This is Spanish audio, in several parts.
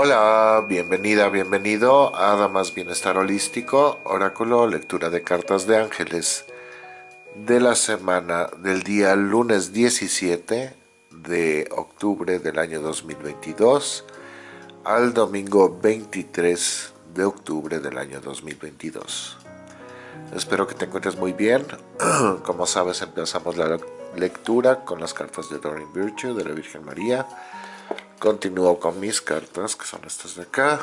Hola, bienvenida, bienvenido a Damas Bienestar Holístico, Oráculo, lectura de cartas de ángeles de la semana del día lunes 17 de octubre del año 2022 al domingo 23 de octubre del año 2022. Espero que te encuentres muy bien. Como sabes, empezamos la lectura con las cartas de Doreen Virtue de la Virgen María Continúo con mis cartas, que son estas de acá.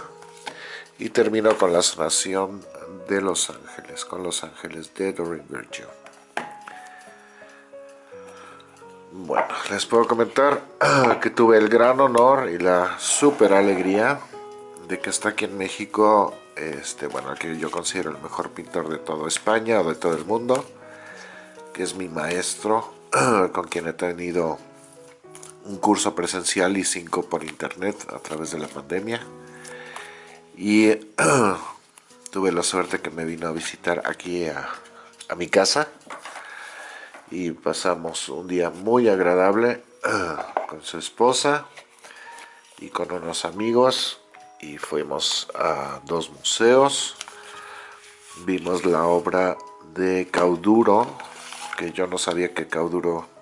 Y termino con la sanación de los ángeles, con los ángeles de Doreen Virgil. Bueno, les puedo comentar que tuve el gran honor y la super alegría de que está aquí en México, este, bueno, que yo considero el mejor pintor de toda España o de todo el mundo, que es mi maestro, con quien he tenido un curso presencial y cinco por internet a través de la pandemia. Y tuve la suerte que me vino a visitar aquí a, mi casa y pasamos un día muy agradable con su esposa y con unos amigos y fuimos a dos museos. Vimos la obra de Cauduro, que yo no sabía que Cauduro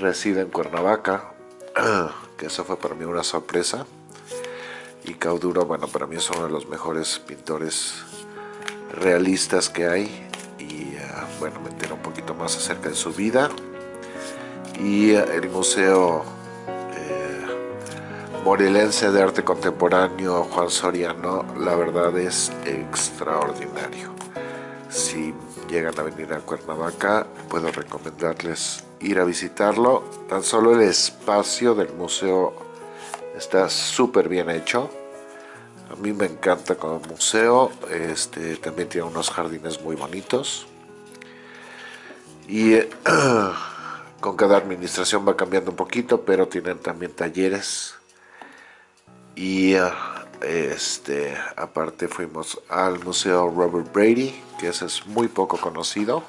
reside en Cuernavaca, que eso fue para mí una sorpresa. Y Cauduro, bueno, para mí es uno de los mejores pintores realistas que hay. Y eh, bueno, me entero un poquito más acerca de su vida. Y eh, el Museo eh, Morelense de Arte Contemporáneo Juan Soriano, la verdad es extraordinario. Si llegan a venir a Cuernavaca, puedo recomendarles ir a visitarlo. Tan solo el espacio del museo está súper bien hecho. A mí me encanta como museo. Este, también tiene unos jardines muy bonitos. Y con cada administración va cambiando un poquito, pero tienen también talleres. Y este, aparte fuimos al Museo Robert Brady, que ese es muy poco conocido.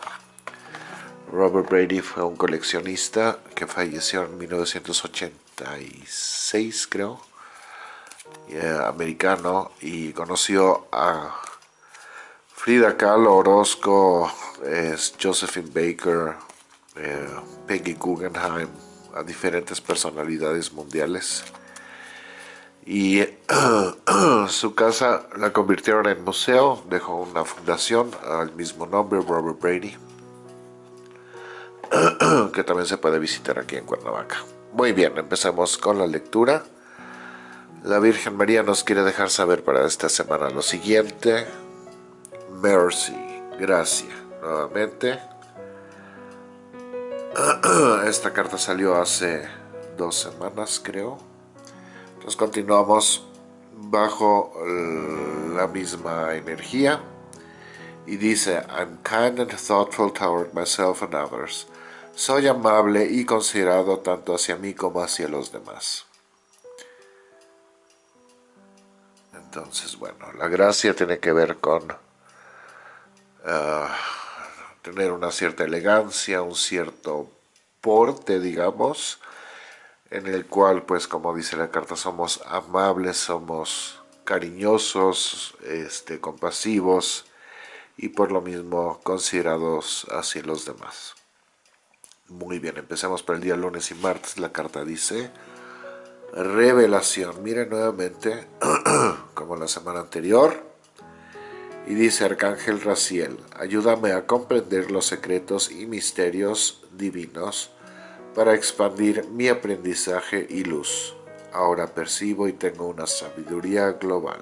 Robert Brady fue un coleccionista que falleció en 1986, creo, eh, americano, y conoció a Frida Kahlo, Orozco, Josephine Baker, eh, Peggy Guggenheim, a diferentes personalidades mundiales. Y su casa la convirtieron en museo, dejó una fundación al mismo nombre, Robert Brady que también se puede visitar aquí en Cuernavaca. Muy bien, empezamos con la lectura. La Virgen María nos quiere dejar saber para esta semana lo siguiente. Mercy, gracia, nuevamente. Esta carta salió hace dos semanas, creo. Entonces continuamos bajo la misma energía. Y dice, I'm kind and thoughtful toward myself and others. Soy amable y considerado tanto hacia mí como hacia los demás. Entonces, bueno, la gracia tiene que ver con ah, tener una cierta elegancia, un cierto porte, digamos, en el cual, pues, como dice la carta, somos amables, somos cariñosos, este, compasivos y por lo mismo considerados hacia los demás. Muy bien, empecemos por el día lunes y martes. La carta dice revelación. Miren nuevamente, como la semana anterior. Y dice Arcángel Raciel, ayúdame a comprender los secretos y misterios divinos para expandir mi aprendizaje y luz. Ahora percibo y tengo una sabiduría global.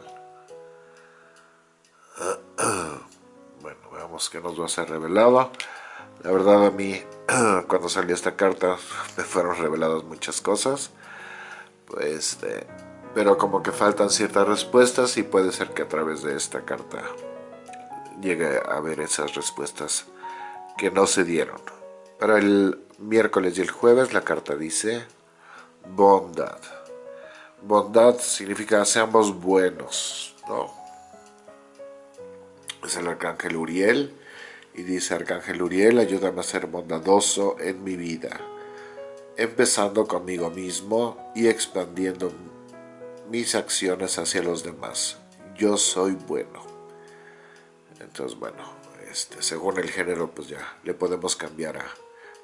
Bueno, veamos qué nos va a ser revelado. La verdad a mí cuando salió esta carta me fueron reveladas muchas cosas. Pues, este, pero como que faltan ciertas respuestas y puede ser que a través de esta carta llegue a ver esas respuestas que no se dieron. Para el miércoles y el jueves la carta dice bondad. Bondad significa seamos buenos, ¿no? Es el arcángel Uriel y dice Arcángel Uriel, ayúdame a ser bondadoso en mi vida, empezando conmigo mismo y expandiendo mis acciones hacia los demás. Yo soy bueno. Entonces, bueno, este, según el género, pues ya le podemos cambiar a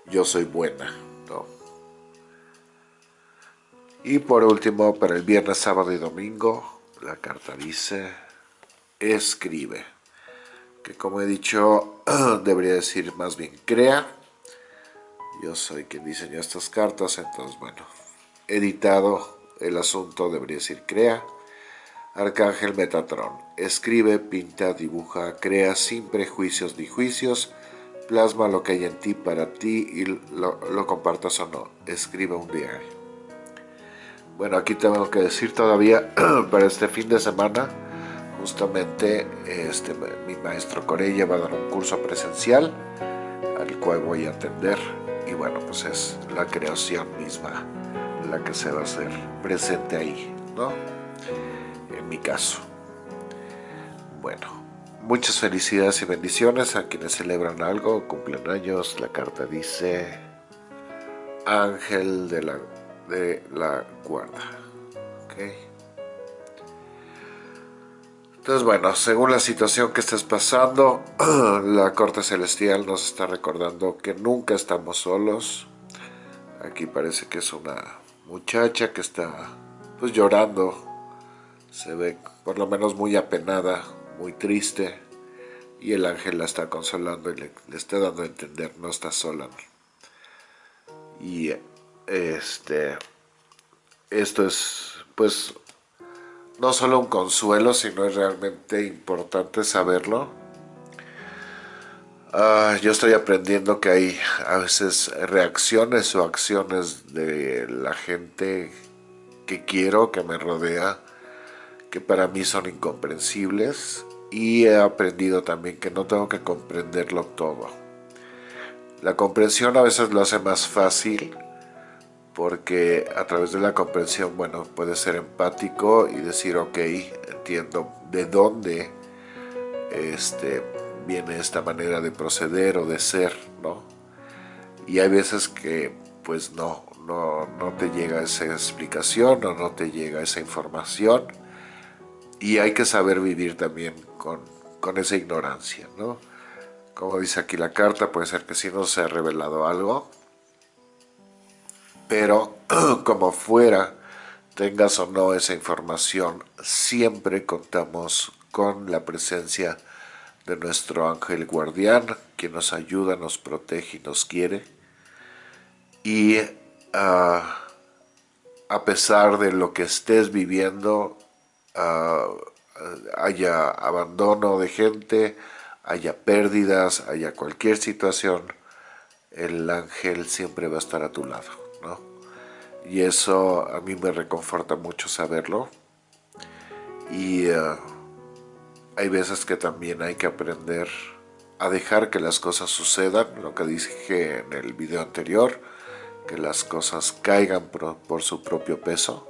yo soy buena, ¿no? Y por último, para el viernes, sábado y domingo, la carta dice, escribe. Que como he dicho, debería decir más bien crea. Yo soy quien diseñó estas cartas, entonces bueno, editado el asunto debería decir crea. Arcángel Metatron, escribe, pinta, dibuja, crea sin prejuicios ni juicios, plasma lo que hay en ti para ti y lo, lo compartas o no, escribe un diario. Bueno, aquí tengo que decir todavía para este fin de semana, justamente este, mi maestro Corella va a dar un curso presencial al cual voy a atender y bueno, pues es la creación misma la que se va a hacer presente ahí, ¿no? En mi caso. Bueno, muchas felicidades y bendiciones a quienes celebran algo, cumplen años, la carta dice Ángel de la de la guarda. Entonces, bueno, según la situación que estés pasando, la corte celestial nos está recordando que nunca estamos solos. Aquí parece que es una muchacha que está pues llorando. Se ve por lo menos muy apenada, muy triste. Y el ángel la está consolando y le, está dando a entender, no está sola. Y este, esto es, pues, no solo un consuelo, sino es realmente importante saberlo. Ah, yo estoy aprendiendo que hay a veces reacciones o acciones de la gente que quiero, que me rodea, que para mí son incomprensibles y he aprendido también que no tengo que comprenderlo todo. La comprensión a veces lo hace más fácil porque a través de la comprensión, bueno, puede ser empático y decir, ok, entiendo de dónde este, viene esta manera de proceder o de ser, ¿no? Y hay veces que, pues no, no, no te llega esa explicación o no te llega esa información y hay que saber vivir también con, con esa ignorancia, ¿no? Como dice aquí la carta, puede ser que si no se ha revelado algo, pero como fuera tengas o no esa información, siempre contamos con la presencia de nuestro ángel guardián, que nos ayuda, nos protege y nos quiere. Y ah, a pesar de lo que estés viviendo, ah, haya abandono de gente, haya pérdidas, haya cualquier situación, el ángel siempre va a estar a tu lado. Y eso a mí me reconforta mucho saberlo. Y eh, hay veces que también hay que aprender a dejar que las cosas sucedan, lo que dije en el video anterior, que las cosas caigan por, su propio peso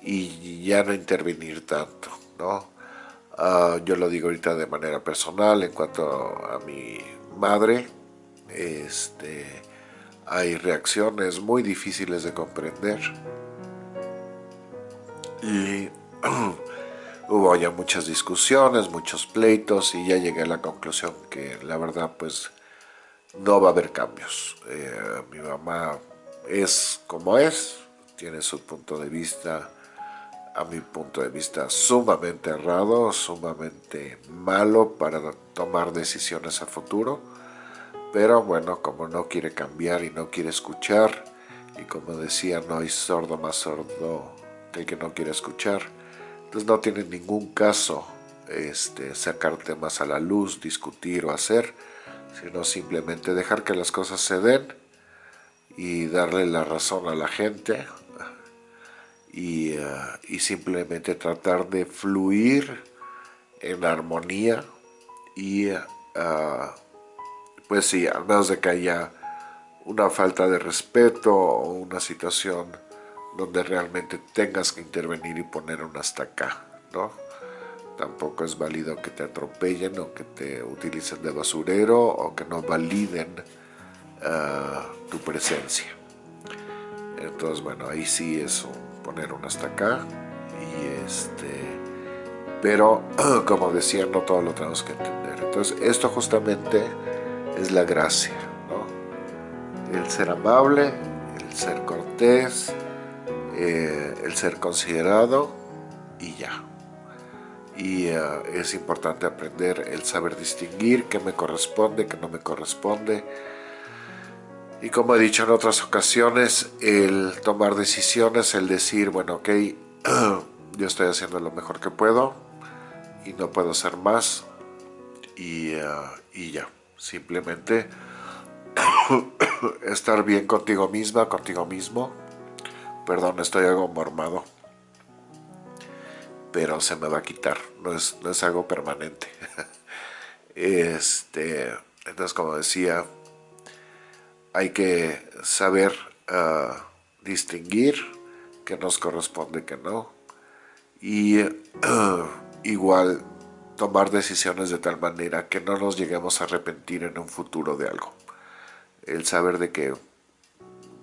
y ya no intervenir tanto, ¿no? Ah, yo lo digo ahorita de manera personal en cuanto a mi madre, este, hay reacciones muy difíciles de comprender. Y hubo ya muchas discusiones, muchos pleitos y ya llegué a la conclusión que la verdad pues no va a haber cambios. Eh, mi mamá es como es, tiene su punto de vista, a mi punto de vista sumamente errado, sumamente malo para tomar decisiones a futuro pero bueno, como no quiere cambiar y no quiere escuchar, y como decía, no hay sordo más sordo que el que no quiere escuchar, entonces no tiene ningún caso este, sacar temas a la luz, discutir o hacer, sino simplemente dejar que las cosas se den y darle la razón a la gente y, eh, simplemente tratar de fluir en armonía y uh, pues sí, al menos de que haya una falta de respeto o una situación donde realmente tengas que intervenir y poner un hasta acá, ¿no? Tampoco es válido que te atropellen o que te utilicen de basurero o que no validen ah, tu presencia. Entonces, bueno, ahí sí es poner un hasta acá este, pero como decía, no todo lo tenemos que entender. Entonces, esto justamente es la gracia. El ser amable, el ser cortés, eh, el ser considerado y ya. Y eh, es importante aprender el saber distinguir qué me corresponde, qué no me corresponde. Y como he dicho en otras ocasiones, el tomar decisiones, el decir, bueno, ok, yo estoy haciendo lo mejor que puedo y no puedo hacer más. Y, eh, y ya, simplemente estar bien contigo misma, contigo mismo Perdón, estoy algo mormado. Pero se me va a quitar, no es, no es algo permanente. este, entonces, como decía, hay que saber ah, distinguir qué nos corresponde, qué no. Y igual tomar decisiones de tal manera que no nos lleguemos a arrepentir en un futuro de algo. El saber de que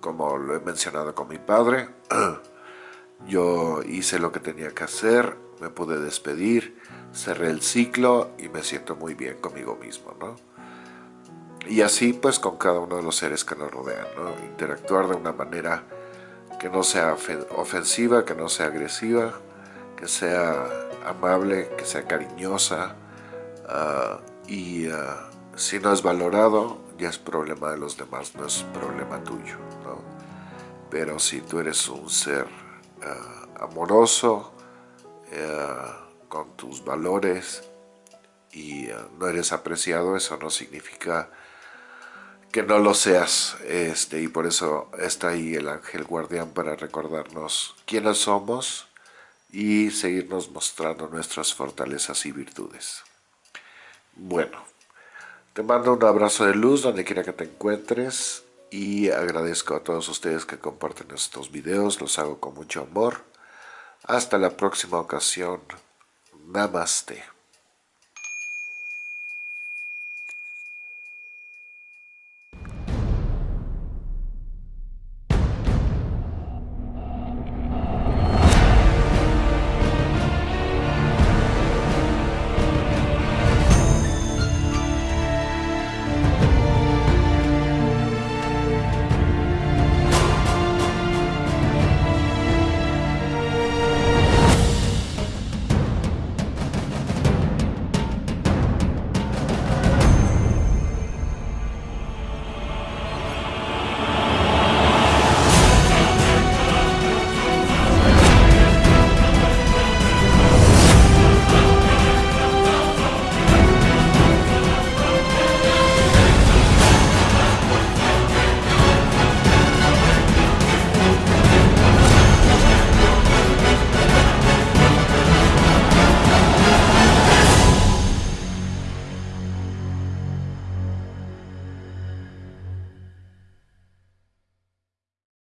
como lo he mencionado con mi padre, yo hice lo que tenía que hacer, me pude despedir, cerré el ciclo y me siento muy bien conmigo mismo, ¿no? Y así pues con cada uno de los seres que nos rodean, ¿no? Interactuar de una manera que no sea ofensiva, que no sea agresiva, que sea amable, que sea cariñosa ah, y ah, si no es valorado ya es problema de los demás, no es problema tuyo. Pero si tú eres un ser eh, amoroso, con tus valores y no eres apreciado, eso no significa que no lo seas. Este, y por eso está ahí el ángel guardián para recordarnos quiénes somos y seguirnos mostrando nuestras fortalezas y virtudes. Bueno, te mando un abrazo de luz donde quiera que te encuentres y agradezco a todos ustedes que comparten estos videos, los hago con mucho amor. Hasta la próxima ocasión. Namaste.